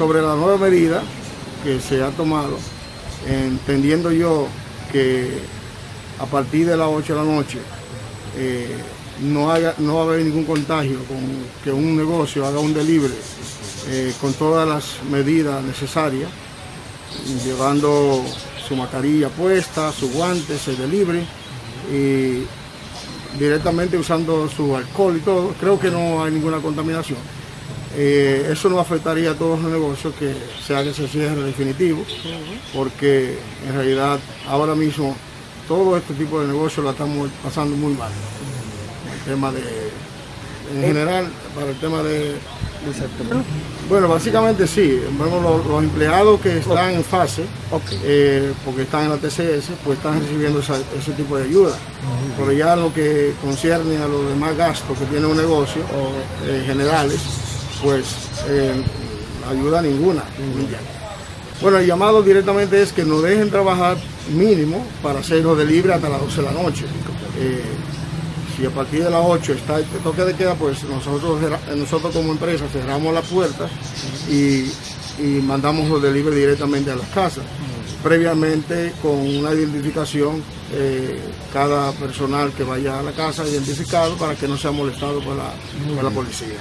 sobre la nueva medida que se ha tomado, entendiendo yo que a partir de las 8 de la noche eh, no, haya, no va a haber ningún contagio con que un negocio haga un delivery eh, con todas las medidas necesarias, llevando su mascarilla puesta, sus guantes, el delivery y directamente usando su alcohol y todo. Creo que no hay ninguna contaminación. Eh, eso no afectaría a todos los negocios que se haga ese cierre definitivo, porque en realidad ahora mismo todo este tipo de negocios lo estamos pasando muy mal. El tema de, en general, para el tema de, bueno, básicamente sí. Bueno, los, empleados que están en fase, eh, porque están en la TCS, pues están recibiendo ese tipo de ayuda. Pero ya lo que concierne a los demás gastos que tiene un negocio, eh, generales, pues eh, ayuda ninguna. Bueno, el llamado directamente es que nos dejen trabajar mínimo para hacerlo de libre hasta las 12 de la noche. Eh, si a partir de las 8 está el toque de queda, pues nosotros, cerra- nosotros como empresa cerramos las puertas y, y mandamos los delivery directamente a las casas. Previamente con una identificación, eh, cada personal que vaya a la casa identificado para que no sea molestado por la, por la policía.